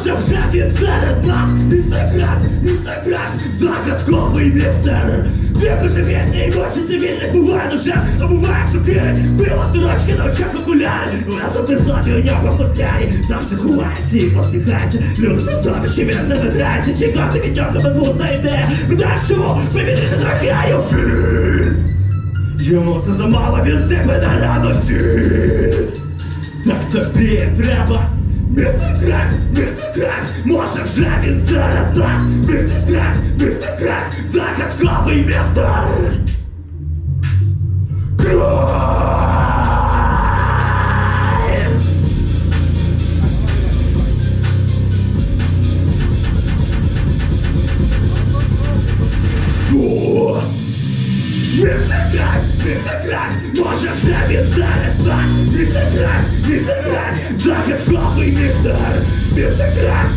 Може вже він серед нас Містер Краш, містер Краш, загадковий містер Ти божевільний, очі цивільних буває ножем, а буває сокири Пиво сорочки на очах окуляри Разом при собі у нього футлярі Завжди ховається і посміхається Люди создовищі він з ними грається Чекати від нього безглузда ідея Питаєш чому? Повітряше трахаю Йому це замало, він себе на радості так тобі треба Містер Краш, містер Краш, може вже він серед нас Містер Краш, містер Краш, загадковий Містер Краш, містер Краш, може вже він серед нас Містер Краш, містер Краш, загадковий містер Містер Краш,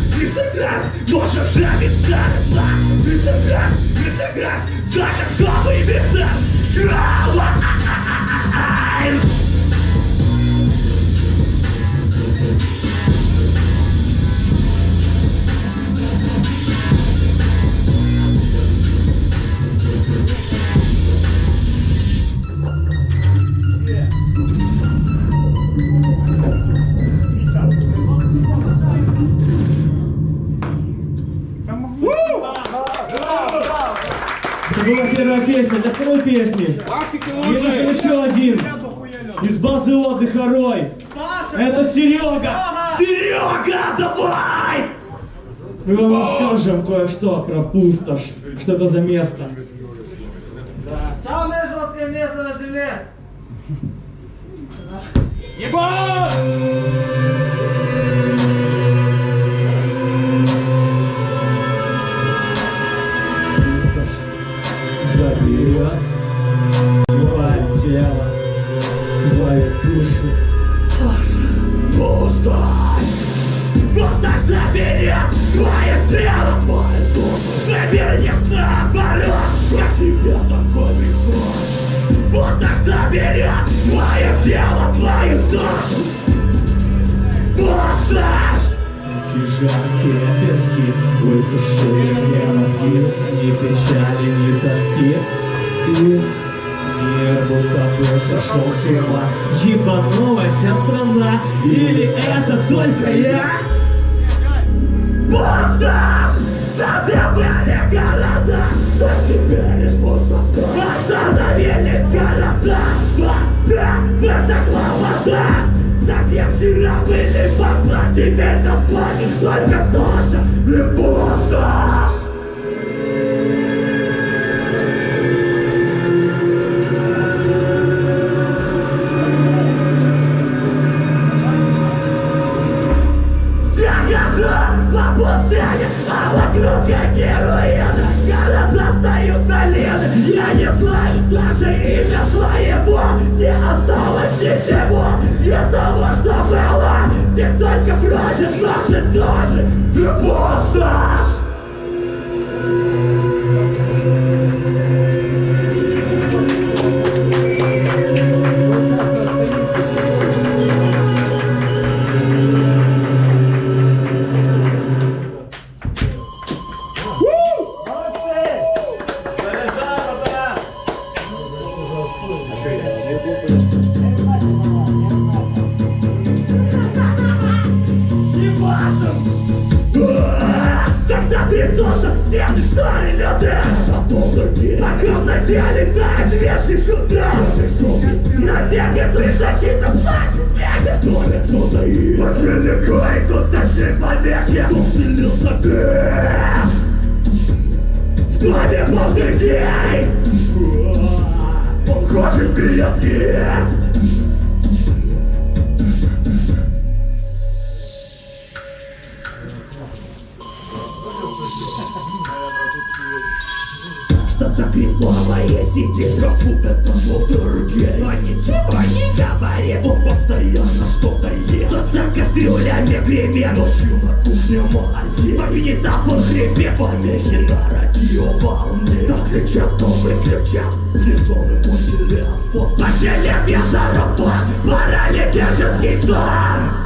первая песня. Для второй песни нужен еще один из базы отдыха Рой. Это Серега. Серега, давай! Мы вам расскажем кое-что про пустошь. Что это за место. Самое жесткое место на земле. Пустошь Пустошь заберет твое тело, твою душу Завернет наоборот, я тебе такой приход Пустошь заберет твое тело, твою душу Пустошь! Эти жаркие пески высушили мне мозги Ни печали, ни тоски. И будто бы сошел с ума. Ебанулась вся страна Или это только я? Пустошь! Забивали города, а теперь лишь пустота Остановились города, вода, высохла вода На где вчера были бабла, теперь нас платит только Саша и пустошь вокруг я героина Города встают на лины, я не знаю даже имя своего. Не осталось ничего из того, что было. Здесь только бродят наши души и пустошь Соседей тает вешний шутра На стене слышь защита плачет смеха Только кто-то и Подлегко и тут нашли помехи Кто вселился ты В доме полтергейст Он хочет меня в шкафу, это полтергейст Но ничего не говорит, он постоянно что-то ест. За кастрюлями гремит, ночью на кухне магазин Магнитофон хрипит, помехи на радиоволне. Так. Кричат, то выключат, резоны мой телефон По деревья сарафан, паралитический сон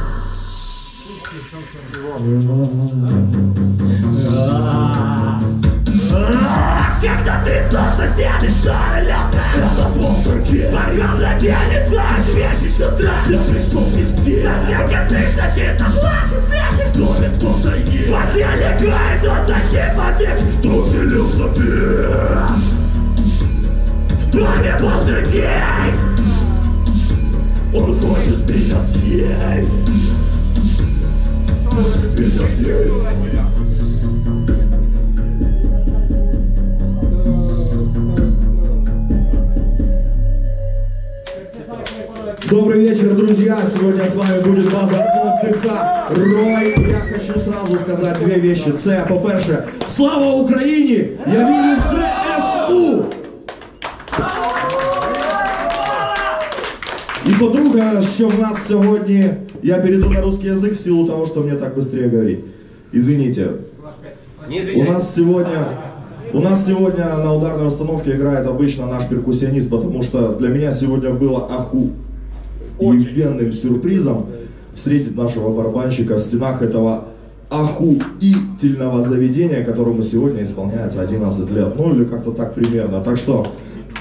Когда ты солнце тянешь шарилялся Это полтурки Пока заденет так вещи сестра Я пришел везде Совсем не слышно чисто плачет смехи В доме кто-то есть По теле гает он такие побеги Кто селился здесь? В доме полтергейст Он хочет меня съесть Меня съесть Добрый вечер, друзья! Сегодня с вами будет база отдыха Рой. Я хочу сразу сказать две вещи. Це, по-перше, слава Україні! Я вірю в ЗСУ! І по-друге, що в нас сьогодні, я перейду на русский язык в силу того, что мне так быстрее говорить. Извините. У нас сегодня, у нас сегодня на ударной установке играет обычно наш перкуссионист, потому что для меня сегодня было аху охуенным сюрпризом встретить нашего барабанщика в стенах этого охуительного заведения, которому сегодня исполняется 11 лет. Ну или как-то так примерно. Так что,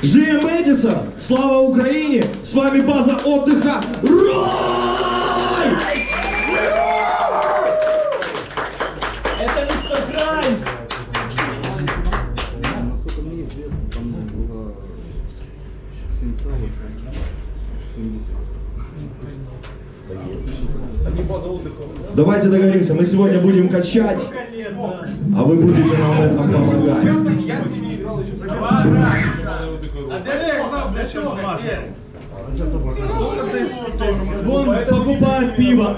Жием Эдисон, слава Украине, с вами база отдыха Рой! Давайте договоримся, мы сегодня будем качать, а вы будете нам в этом помогать. Вон покупают пиво.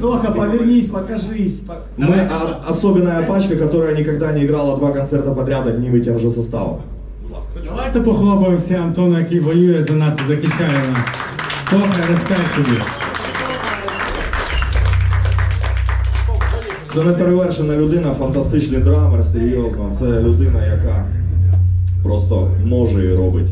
Тоха, повернись, покажись. Мы а- особенная пачка, которая никогда не играла два концерта подряд одним и тем же составом. Давайте похлопаємо всі Антона, який воює за нас і захищає нас. Тоха, респект. Це неперевершена людина, фантастичний драмер, серйозно. Це людина, яка просто може і робить.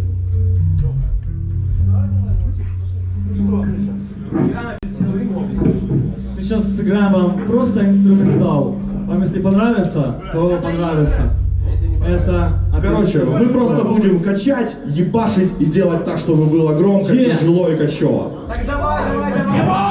Мы сейчас сыграем вам просто инструментал. Вам если понравится, то понравится. Это... Короче, мы просто будем качать, ебашить и делать так, чтобы было громко, тяжело и качево. Следующая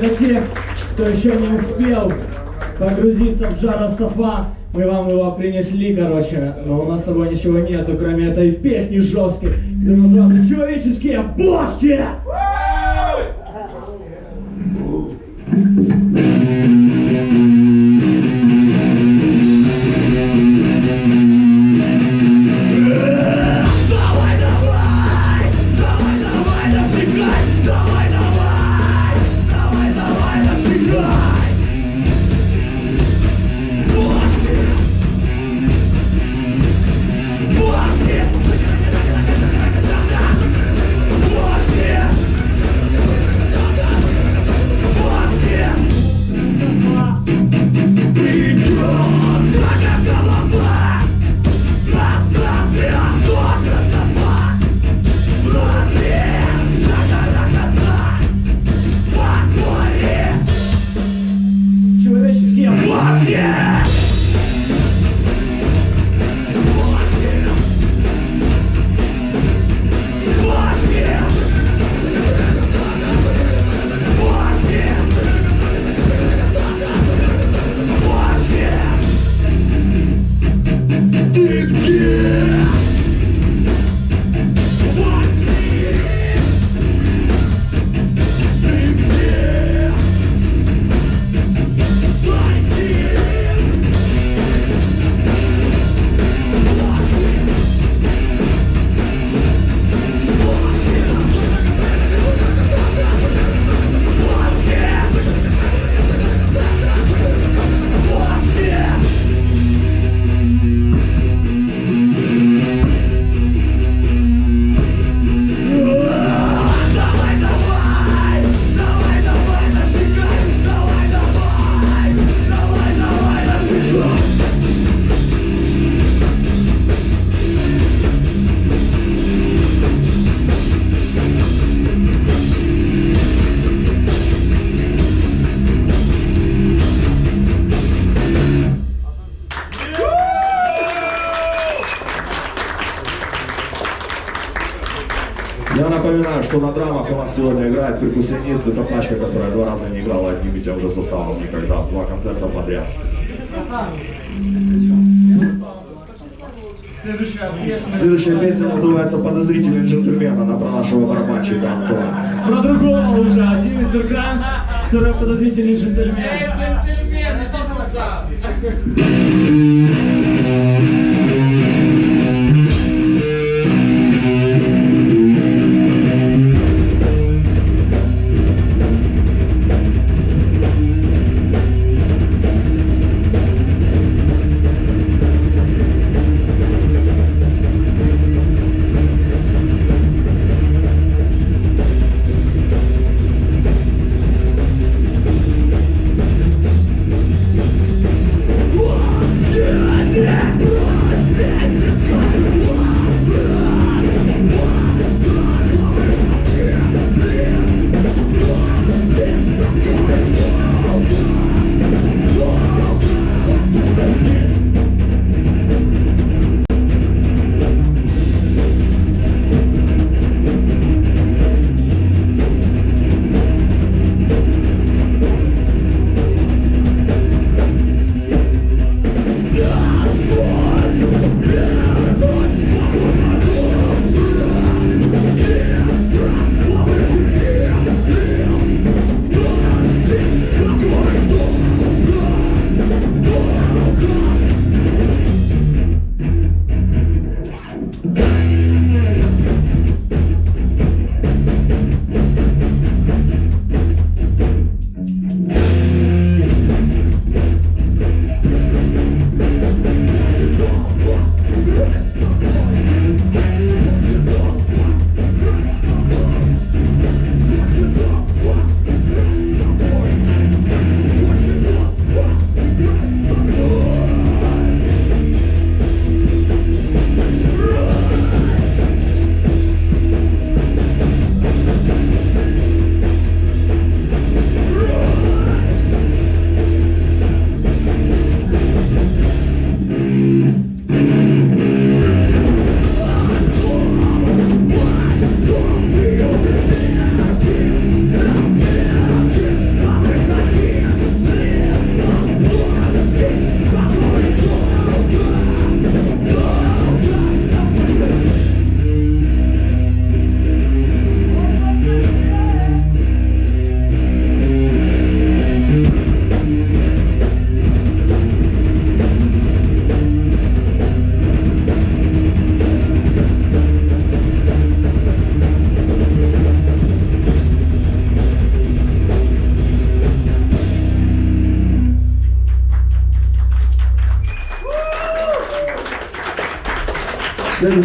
для тех, кто еще не успел погрузиться в жар Астафа, мы вам его принесли, короче. Но у нас с собой ничего нету, кроме этой песни жесткой, которая называется «Человеческие бошки». Что на драмах у нас сегодня играет перкуссионист. Это пачка, которая два раза не играла одним и тем же составом никогда. Два концерта подряд. Следующая песня. Следующая песня называется «Подозрительный джентльмен». Она про нашего барабанщика Антона. Про другого уже. Один мистер Кранс, второй подозрительный джентльмен. Джентльмен, иди сюда.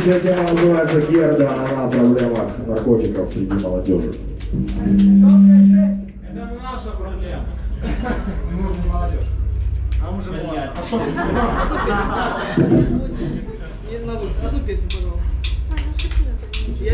Следующая тема называется Герда. Она о проблемах наркотиков среди молодежи. Это наша проблема. Мы уже не молодежь. А уже можно. Не на вылез. Одну песню, пожалуйста. Я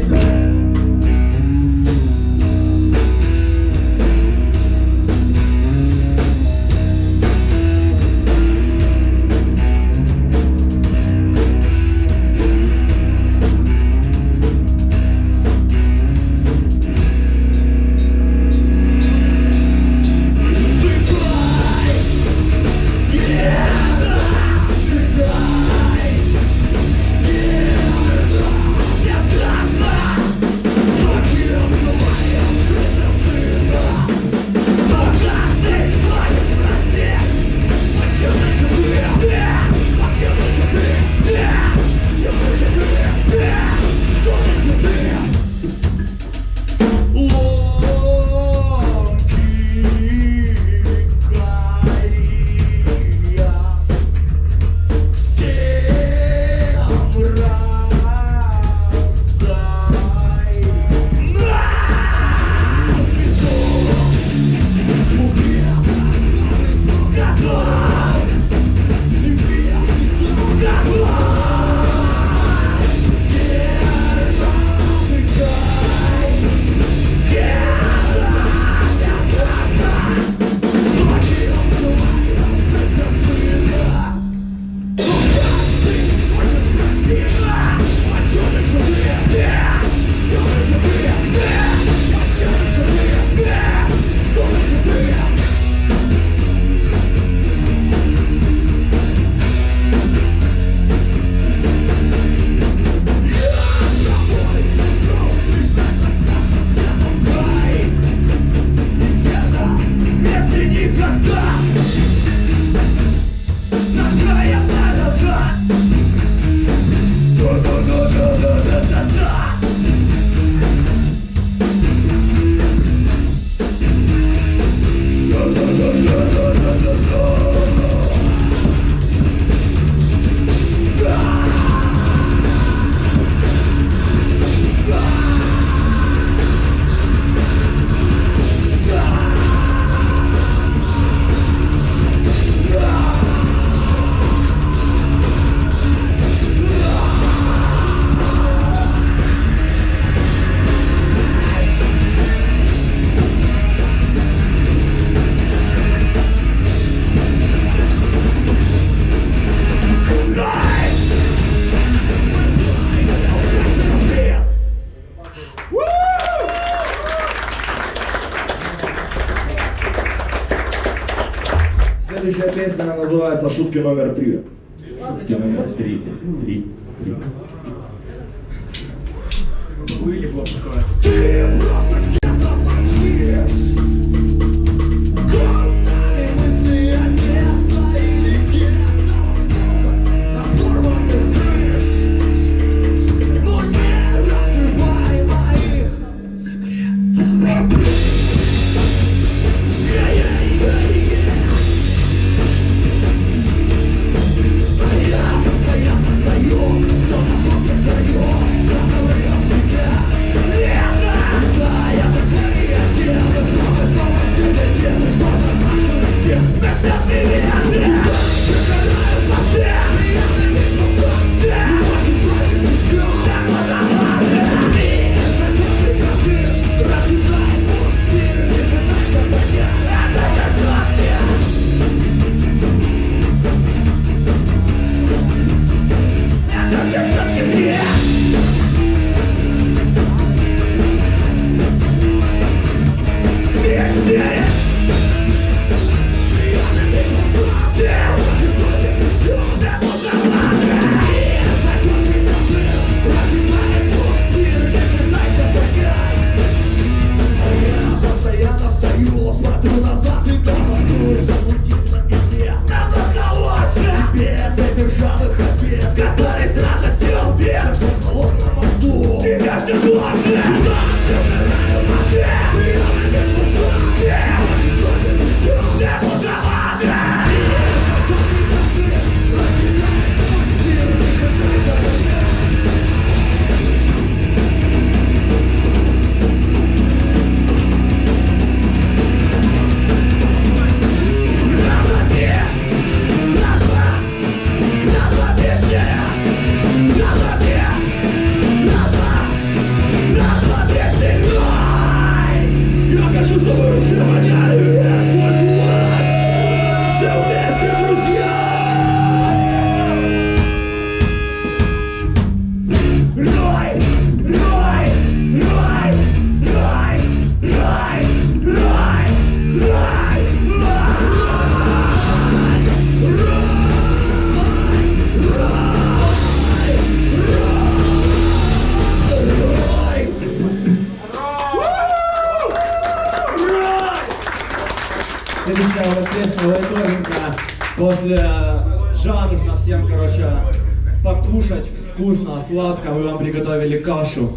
кашу.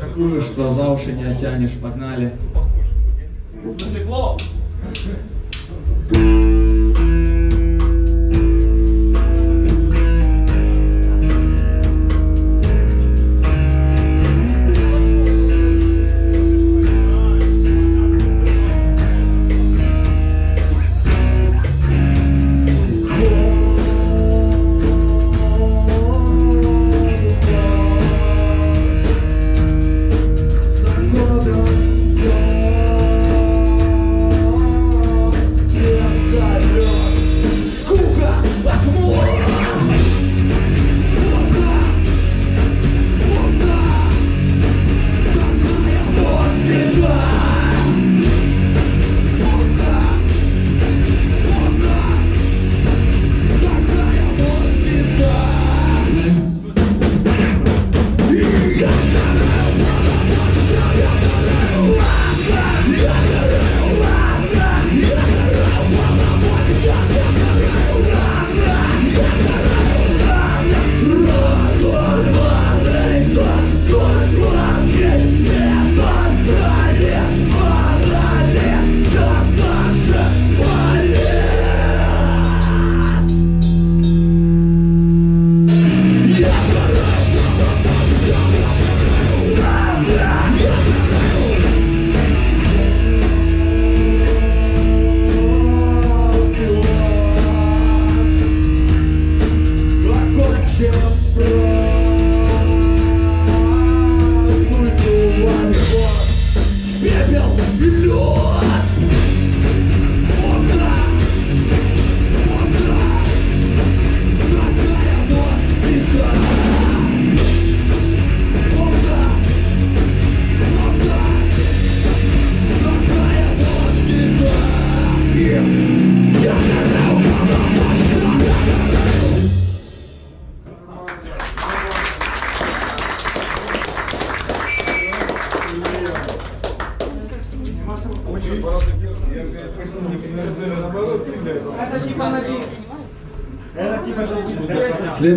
Такую, что за уши не оттянешь. Погнали.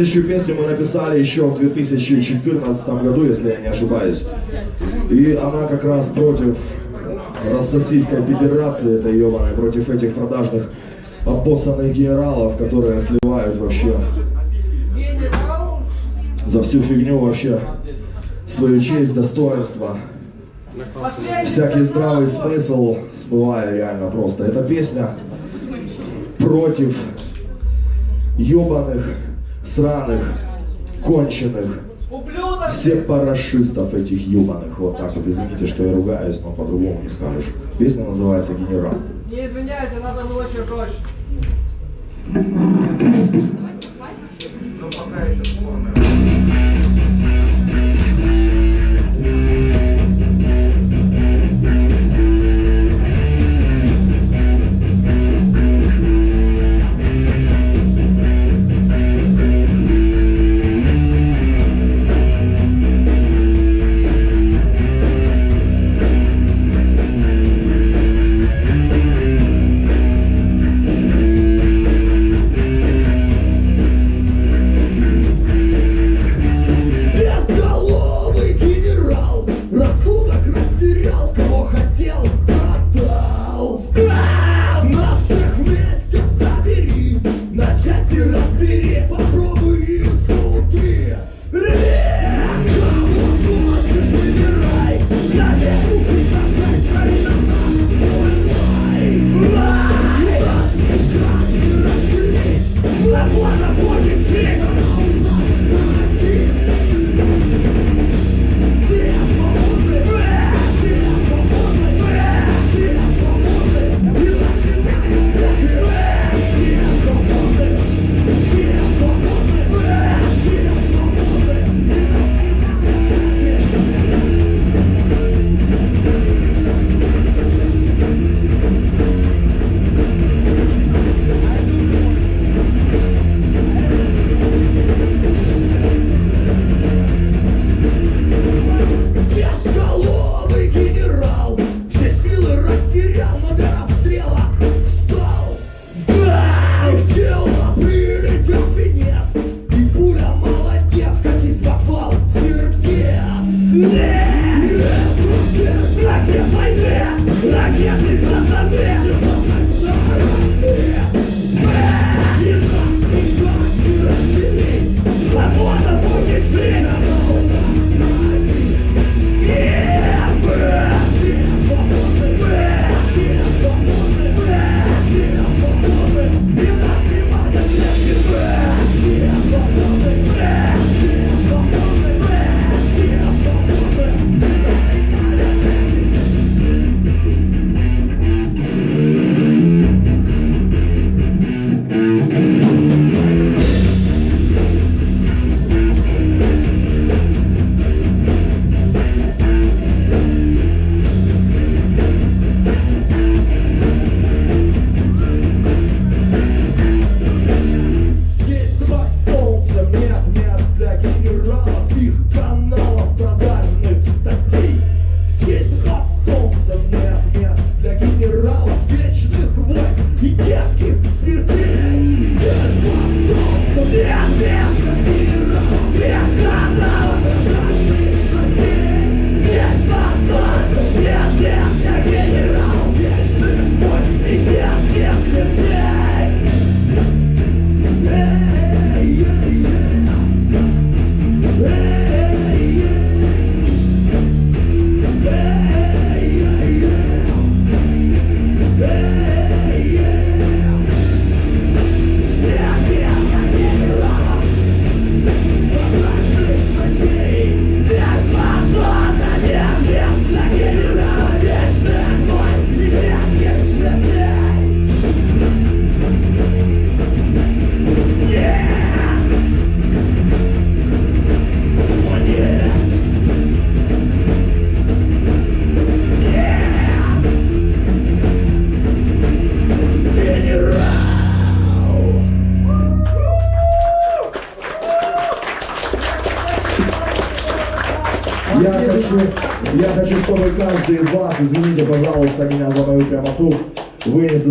Следующую песню мы написали еще в 2014 году, если я не ошибаюсь. И она как раз против Российской Федерации, это ебаная, против этих продажных обоссанных генералов, которые сливают вообще за всю фигню вообще свою честь, достоинство. Всякий здравый смысл смывая реально просто. Эта песня против ебаных сраных, конченых, сепарашистов этих ебаных. Вот так вот, извините, что я ругаюсь, но по-другому не скажешь. Песня называется «Генерал». Не извиняйся, надо было еще жестче. Ну, пока еще формы.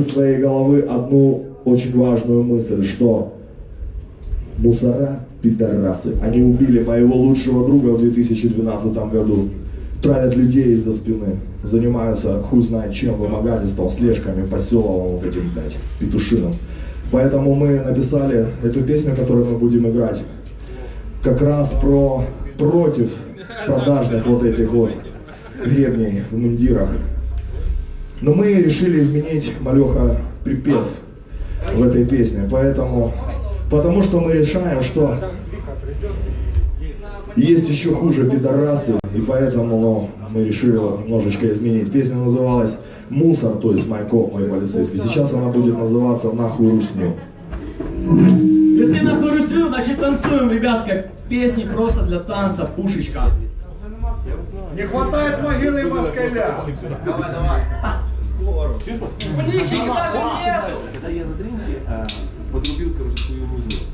своей головы одну очень важную мысль, что мусора, пидорасы, они убили моего лучшего друга в 2012 году. Травят людей из-за спины, занимаются хуй знает чем, вымогательством, слежками, поселовым вот этим, блядь, петушином. Поэтому мы написали эту песню, которую мы будем играть, как раз про против продажных вот этих вот гребней в мундирах. Но мы решили изменить, Малеха, припев в этой песне. Поэтому, потому что мы решаем, что есть еще хуже пидорасы, и поэтому ну, мы решили немножечко изменить. Песня называлась «Мусор», то есть Майкоп, мой полицейский. Сейчас она будет называться «Нахуй русню». Если нахуй русню, значит танцуем, ребятка. Песни просто для танца, пушечка. Не хватает могилы москаля. Блики даже нету! Когда я на дринке а, подрубил, короче, свою музыку.